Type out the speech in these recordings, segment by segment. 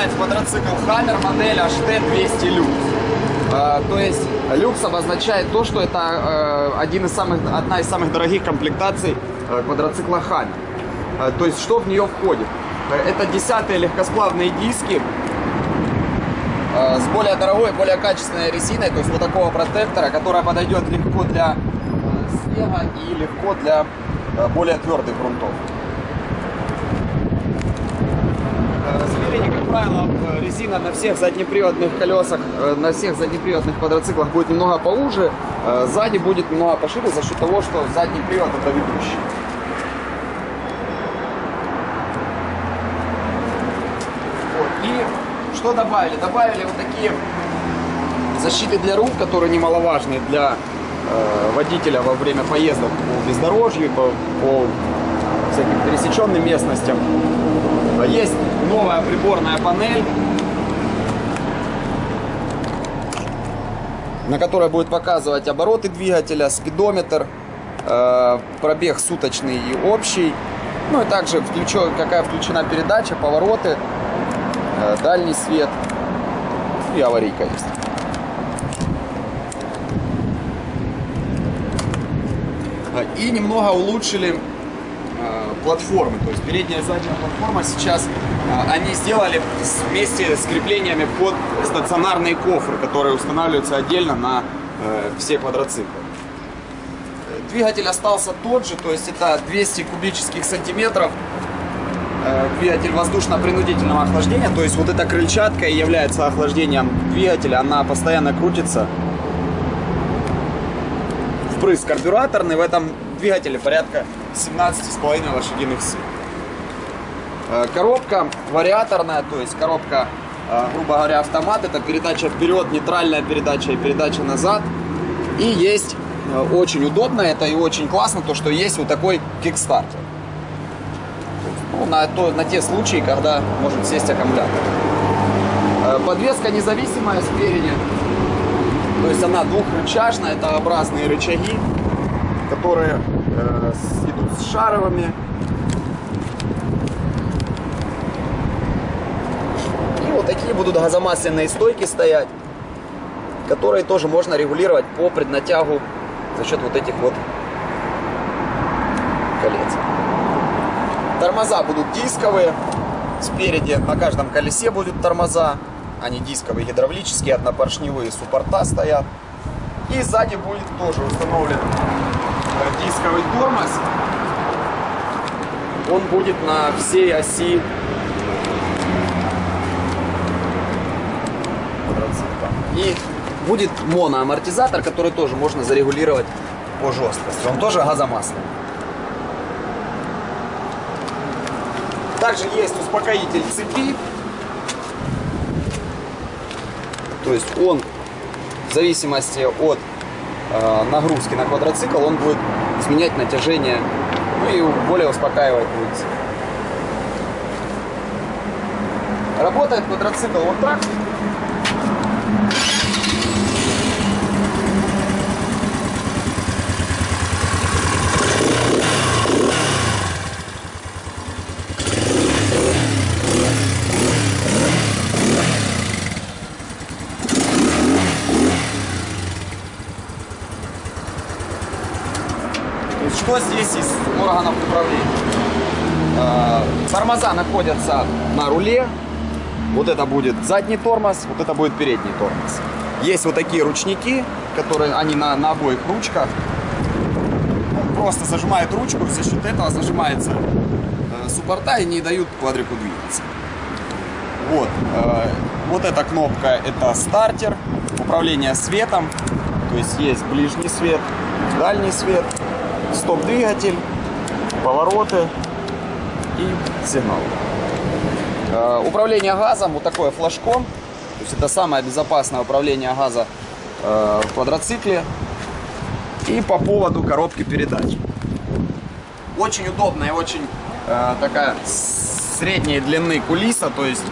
представляет квадроцикл Hammer модель HT200 Lux. Э, то есть люкс обозначает то, что это э, один из самых, одна из самых дорогих комплектаций э, квадроцикла Hammer. Э, то есть что в нее входит? Э, Это десятые легкосплавные диски с более дорогой, более качественной резиной, то есть вот такого протектора, которая подойдет легко для снега и легко для более твердых грунтов. Э, Спереди, как правило, резина на всех заднеприводных колесах, э, на всех заднеприводных квадроциклах будет немного поуже, э, сзади будет немного пошире за счет того, что задний привод это ведущий. И что добавили? Добавили вот такие защиты для рук, которые немаловажны для э, водителя во время поездок по бездорожью, по, по всяким пересеченным местностям. А Есть новая приборная панель, на которой будет показывать обороты двигателя, спидометр, э, пробег суточный и общий. Ну и также включен, какая включена передача, повороты, э, дальний свет и аварийка есть. А, И немного улучшили э, платформы, то есть передняя и задняя платформа сейчас э, они сделали вместе с креплениями под стационарные кофры, которые устанавливаются отдельно на э, все квадроциклы. Э, Двигатель остался тот же, то есть это 200 кубических сантиметров. Э, Двигатель воздушно-принудительного охлаждения, то есть вот эта крыльчатка является охлаждением двигателя, она постоянно крутится впрыск карбюраторный. В этом двигателе порядка 17,5 лошадиных сил. Э, Коробка вариаторная, то есть коробка, э, грубо говоря, автомат. Это передача вперед, нейтральная передача и передача назад. И есть э, очень удобно, это и очень классно, то, что есть вот такой кикстартер. Ну, на, то, на те случаи, когда может сесть аккумулятор. Подвеска независимая спереди. То есть она двухрычажная, это образные рычаги, которые идут с шаровыми. И вот такие будут газомасляные стойки стоять, которые тоже можно регулировать по преднатягу за счет вот этих вот колец. Тормоза будут дисковые. Спереди на каждом колесе будут тормоза. Они дисковые, гидравлические, однопоршневые, суппорта стоят. И сзади будет тоже установлен дисковый тормоз. Он будет на всей оси. И будет моноамортизатор, который тоже можно зарегулировать по жесткости. Он тоже газомасляный. Также есть успокоитель цепи. То есть он в зависимости от нагрузки на квадроцикл, он будет изменять натяжение, ну и более успокаивать будет. Работает квадроцикл вот так. Что здесь из органов управления? Э, Тормоза находятся на руле. Вот это будет задний тормоз, вот это будет передний тормоз. Есть вот такие ручники, которые они на, на обоих ручках. Он просто зажимает ручку, за счет этого зажимается э, суппорта и не дают квадрику двигаться. Вот, э, вот эта кнопка это стартер, управление светом, то есть есть ближний свет, дальний свет, стоп-двигатель, повороты и сигнал. Э, Управление газом, вот такое флажком, то есть это самое безопасное управление газа э, в квадроцикле. И по поводу коробки передач. Очень удобная, очень э, такая средней длины кулиса, то есть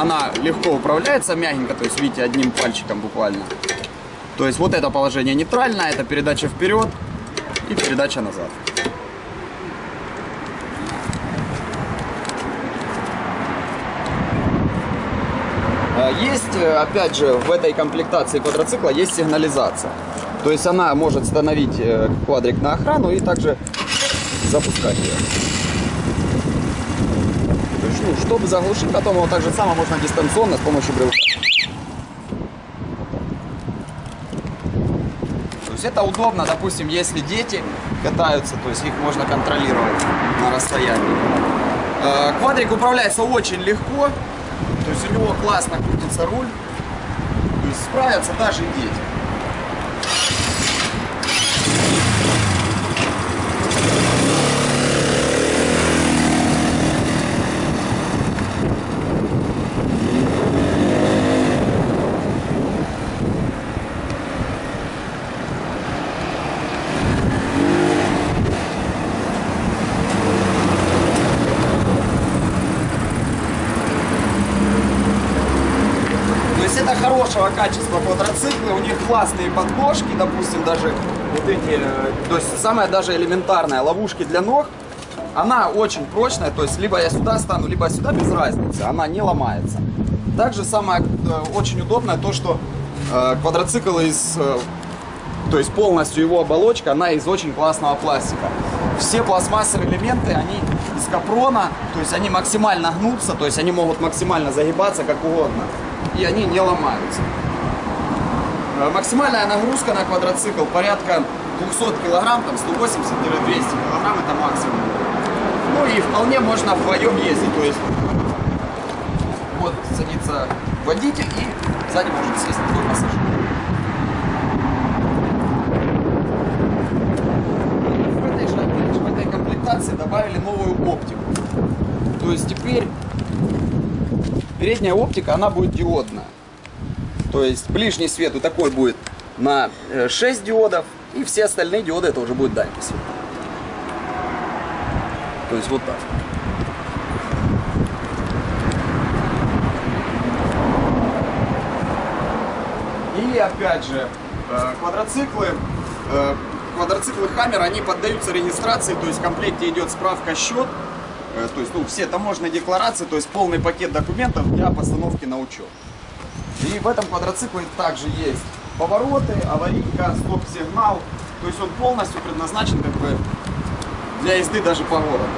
она легко управляется, мягенько, то есть видите, одним пальчиком буквально. То есть вот это положение нейтральное, это передача вперед и передача назад. Э, Есть, э, опять же, в этой комплектации квадроцикла есть сигнализация. То есть она может становить э, квадрик на охрану и также запускать ее. То есть, ну, чтобы заглушить, потом его так же можно дистанционно с помощью брелка. Есть это удобно, допустим, если дети катаются, то есть их можно контролировать на расстоянии. Э, Квадрик управляется очень легко, то есть у него классно крутится руль, то есть справятся даже дети. Это хорошего качества квадроциклы, у них классные подложки, допустим, даже вот эти, э, то есть самая даже элементарная ловушки для ног, она очень прочная, то есть либо я сюда стану, либо сюда, без разницы, она не ломается. Также самое э, очень удобное то, что э, квадроцикл из, то есть полностью его оболочка, она из очень классного пластика. Все пластмассовые элементы, они из капрона, то есть они максимально гнутся, то есть они могут максимально загибаться как угодно, и они не ломаются. Э, Максимальная нагрузка на квадроцикл порядка 200 килограмм, там 180-200 килограмм это максимум. Ну и вполне можно вдвоем ездить, то есть вот садится водитель и сзади может сесть другой пассажир. В этой же, в этой комплектации добавили новую оптику. То есть теперь передняя оптика, она будет диодная. То есть ближний свет вот такой будет на э, 6 диодов, и все остальные диоды это уже будет дальний свет. То есть вот так. И опять же, э, квадроциклы, э, квадроциклы Хаммер, они поддаются регистрации, то есть в комплекте идет справка счет, э, то есть ну, все таможенные декларации, то есть полный пакет документов для постановки на учет. И в этом квадроцикле также есть повороты, аварийка, стоп-сигнал, то есть он полностью предназначен как бы для езды даже по городу.